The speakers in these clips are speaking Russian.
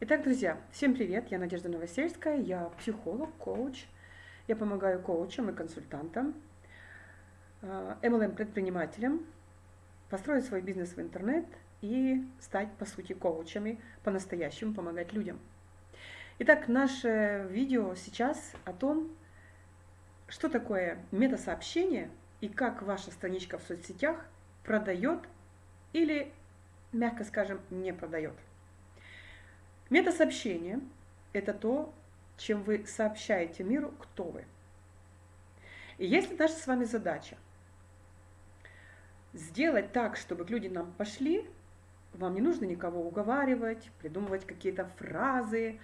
Итак, друзья, всем привет, я Надежда Новосельская, я психолог, коуч. Я помогаю коучам и консультантам, MLM-предпринимателям построить свой бизнес в интернет и стать, по сути, коучами, по-настоящему помогать людям. Итак, наше видео сейчас о том, что такое метасообщение и как ваша страничка в соцсетях продает или, мягко скажем, не продает. Метасообщение – это то, чем вы сообщаете миру, кто вы. И если наша с вами задача сделать так, чтобы люди нам пошли, вам не нужно никого уговаривать, придумывать какие-то фразы,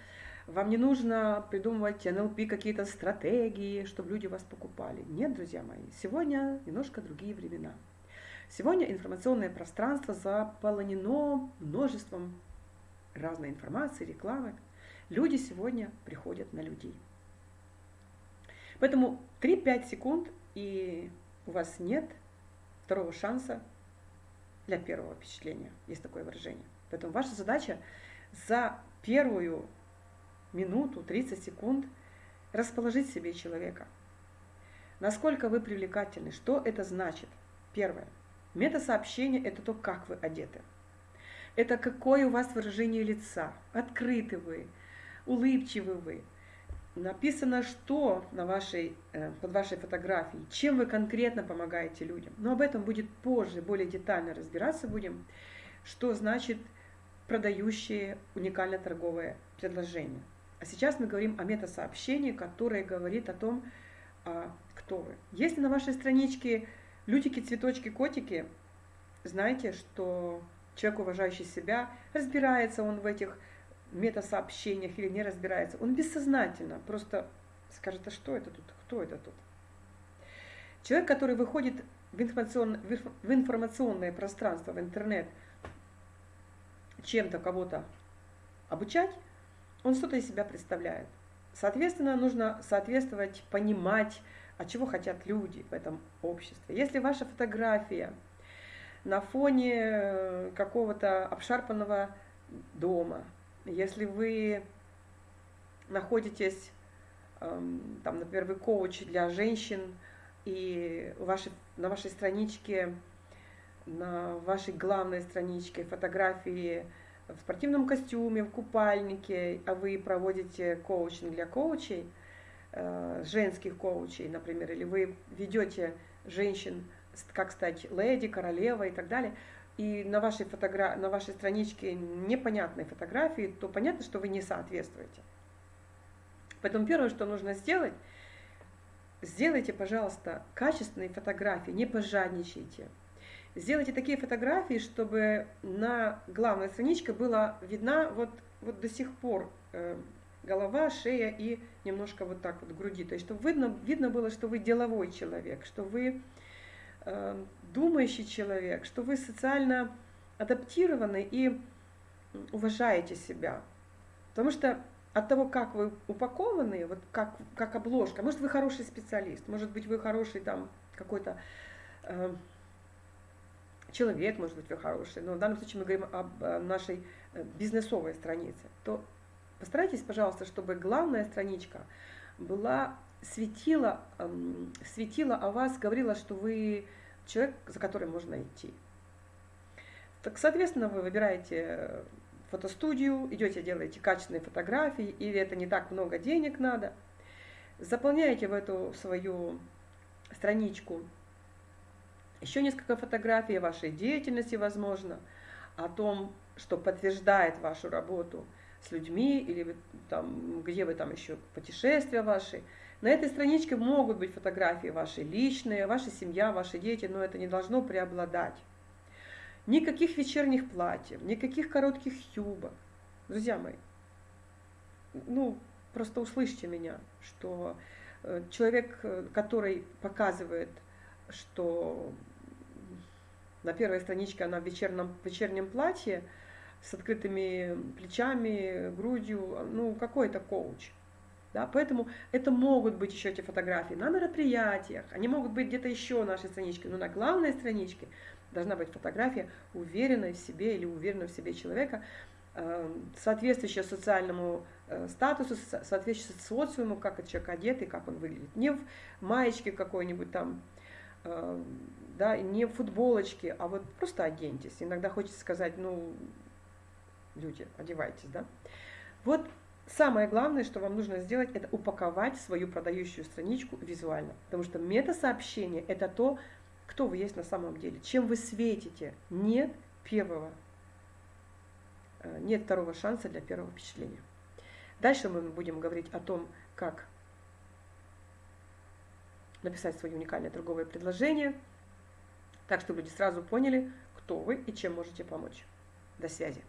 вам не нужно придумывать НЛП какие-то стратегии, чтобы люди вас покупали. Нет, друзья мои, сегодня немножко другие времена. Сегодня информационное пространство заполонено множеством разной информации, рекламы. Люди сегодня приходят на людей. Поэтому 3-5 секунд, и у вас нет второго шанса для первого впечатления. Есть такое выражение. Поэтому ваша задача за первую минуту, 30 секунд расположить себе человека. Насколько вы привлекательны, что это значит? Первое. Метасообщение – это то, как вы одеты это какое у вас выражение лица, открыты вы, улыбчивы вы. Написано, что на вашей, э, под вашей фотографией, чем вы конкретно помогаете людям. Но об этом будет позже, более детально разбираться будем, что значит продающее уникальное торговое предложение. А сейчас мы говорим о метасообщении, которое говорит о том, а, кто вы. Если на вашей страничке лютики, цветочки, котики, знаете, что человек, уважающий себя, разбирается он в этих метасообщениях или не разбирается, он бессознательно просто скажет, а что это тут, кто это тут? Человек, который выходит в, информацион, в информационное пространство, в интернет, чем-то кого-то обучать, он что-то из себя представляет. Соответственно, нужно соответствовать, понимать, а чего хотят люди в этом обществе. Если ваша фотография – на фоне э, какого-то обшарпанного дома, если вы находитесь, эм, там, например, вы коуч для женщин, и ваши, на вашей страничке, на вашей главной страничке фотографии в спортивном костюме, в купальнике, а вы проводите коучинг для коучей, э, женских коучей, например, или вы ведете женщин как стать леди, королевой и так далее, и на вашей, фотогра... на вашей страничке непонятные фотографии, то понятно, что вы не соответствуете. Поэтому первое, что нужно сделать, сделайте, пожалуйста, качественные фотографии, не пожадничайте. Сделайте такие фотографии, чтобы на главной страничке была видна вот, вот до сих пор э, голова, шея и немножко вот так вот груди. То есть, чтобы видно, видно было, что вы деловой человек, что вы думающий человек, что вы социально адаптированы и уважаете себя. Потому что от того, как вы упакованы, вот как, как обложка, может, вы хороший специалист, может быть, вы хороший там какой-то э, человек, может быть, вы хороший, но в данном случае мы говорим об э, нашей э, бизнесовой странице, то постарайтесь, пожалуйста, чтобы главная страничка была светила, светила о вас, говорила, что вы человек, за которым можно идти. Так, соответственно, вы выбираете фотостудию, идете, делаете качественные фотографии, или это не так много денег надо, заполняете в эту свою страничку еще несколько фотографий вашей деятельности, возможно, о том, что подтверждает вашу работу с людьми, или там, где вы там еще путешествия ваши, на этой страничке могут быть фотографии ваши личные, ваша семья, ваши дети, но это не должно преобладать. Никаких вечерних платьев, никаких коротких юбок. Друзья мои, ну, просто услышьте меня, что э, человек, э, который показывает, что на первой страничке она в вечернем, вечернем платье с открытыми плечами, грудью, ну, какой это коуч – да? Поэтому это могут быть еще эти фотографии на мероприятиях, они могут быть где-то еще на нашей страничке, но на главной страничке должна быть фотография уверенной в себе или уверенного в себе человека, э, соответствующее социальному э, статусу, соответствующее социуму, как этот человек одет и как он выглядит. Не в маечке какой-нибудь там, э, да, не в футболочке, а вот просто оденьтесь. Иногда хочется сказать, ну, люди, одевайтесь, да. Вот самое главное, что вам нужно сделать, это упаковать свою продающую страничку визуально. Потому что мета-сообщение – это то, кто вы есть на самом деле, чем вы светите. Нет первого, э, нет второго шанса для первого впечатления. Дальше мы будем говорить о том, как написать свое уникальное торговое предложение – так, чтобы люди сразу поняли, кто вы и чем можете помочь. До связи.